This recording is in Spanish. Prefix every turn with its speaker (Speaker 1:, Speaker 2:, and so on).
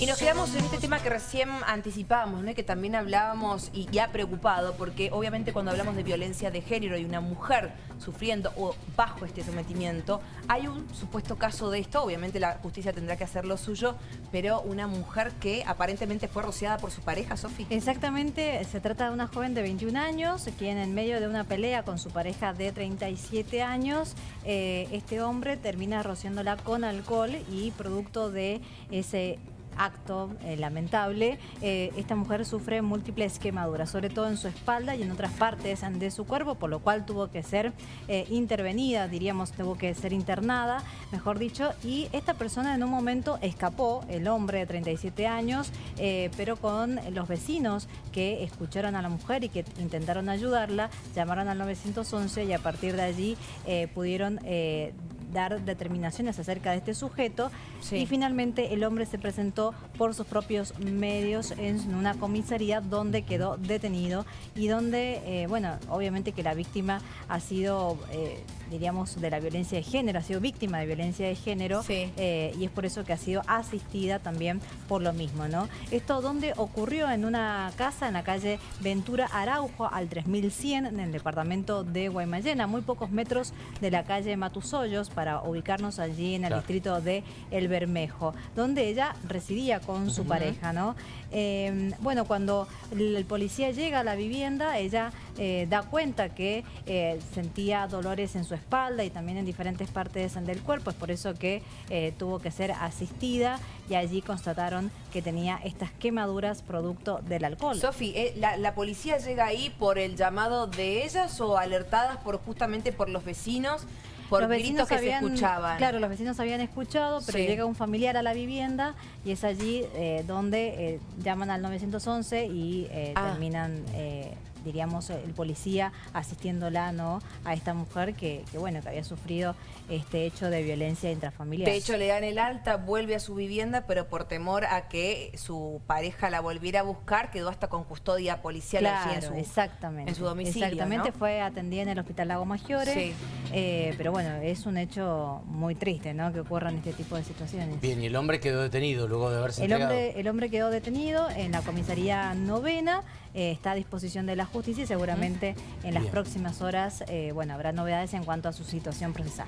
Speaker 1: Y nos quedamos en este tema que recién anticipábamos, ¿no? Que también hablábamos y, y ha preocupado, porque obviamente cuando hablamos de violencia de género y una mujer sufriendo o bajo este sometimiento, hay un supuesto caso de esto, obviamente la justicia tendrá que hacer lo suyo, pero una mujer que aparentemente fue rociada por su pareja, Sofi.
Speaker 2: Exactamente, se trata de una joven de 21 años, quien en medio de una pelea con su pareja de 37 años, eh, este hombre termina rociándola con alcohol y producto de ese acto eh, lamentable, eh, esta mujer sufre múltiples quemaduras, sobre todo en su espalda y en otras partes de su cuerpo, por lo cual tuvo que ser eh, intervenida, diríamos, tuvo que ser internada, mejor dicho, y esta persona en un momento escapó, el hombre de 37 años, pero con los vecinos que escucharon a la mujer y que intentaron ayudarla, llamaron al 911 y a partir de allí pudieron dar determinaciones acerca de este sujeto. Y finalmente el hombre se presentó por sus propios medios en una comisaría donde quedó detenido y donde, eh, bueno, obviamente que la víctima ha sido... Eh, diríamos, de la violencia de género, ha sido víctima de violencia de género eh, y es por eso que ha sido asistida también por lo mismo, ¿no? Esto donde ocurrió en una casa en la calle Ventura Araujo al 3100 en el departamento de Guaymallén, a muy pocos metros de la calle Matusollos para ubicarnos allí en el distrito de El Bermejo, donde ella residía con su pareja, ¿no? Em, bueno, cuando el, policía llega a la vivienda, ella eh, da cuenta que eh, sentía dolores en su espalda y también en diferentes partes del cuerpo, es por eso que eh, tuvo que ser asistida y allí constataron que tenía estas quemaduras producto del alcohol.
Speaker 1: Sofi, ¿la, ¿la, policía llega ahí por el llamado de ellas o alertadas por justamente por los vecinos? Por los vecinos que se escuchaban.
Speaker 2: Claro, los vecinos habían escuchado, pero llega un familiar a la vivienda y es allí eh, donde eh, llaman al 911 y eh, ah. terminan diríamos, el policía asistiéndola ¿no? a esta mujer que, bueno, que había sufrido este hecho de violencia intrafamiliar.
Speaker 1: De hecho, le dan el alta, vuelve a su vivienda, pero por temor a que su pareja la volviera a buscar, quedó hasta con custodia policial
Speaker 2: en su, exactamente,
Speaker 1: en su domicilio.
Speaker 2: Exactamente, fue atendida en el Hospital Lago Maggiore, eh, pero bueno, es un hecho muy triste ¿no? que ocurran este tipo de situaciones.
Speaker 3: Bien, y el hombre quedó detenido luego de haberse
Speaker 2: el Hombre, el hombre quedó detenido en la comisaría novena, eh, está a disposición de la justicia y seguramente en las próximas horas, eh, bueno, habrá novedades en cuanto a su situación procesal.